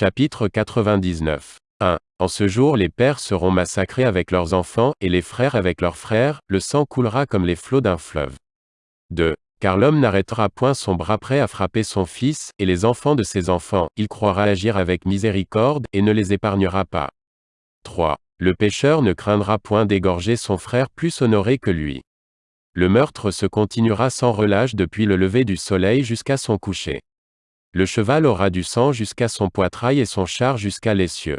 Chapitre 99. 1. En ce jour les pères seront massacrés avec leurs enfants, et les frères avec leurs frères, le sang coulera comme les flots d'un fleuve. 2. Car l'homme n'arrêtera point son bras prêt à frapper son fils, et les enfants de ses enfants, il croira agir avec miséricorde, et ne les épargnera pas. 3. Le pécheur ne craindra point d'égorger son frère plus honoré que lui. Le meurtre se continuera sans relâche depuis le lever du soleil jusqu'à son coucher. Le cheval aura du sang jusqu'à son poitrail et son char jusqu'à l'essieu.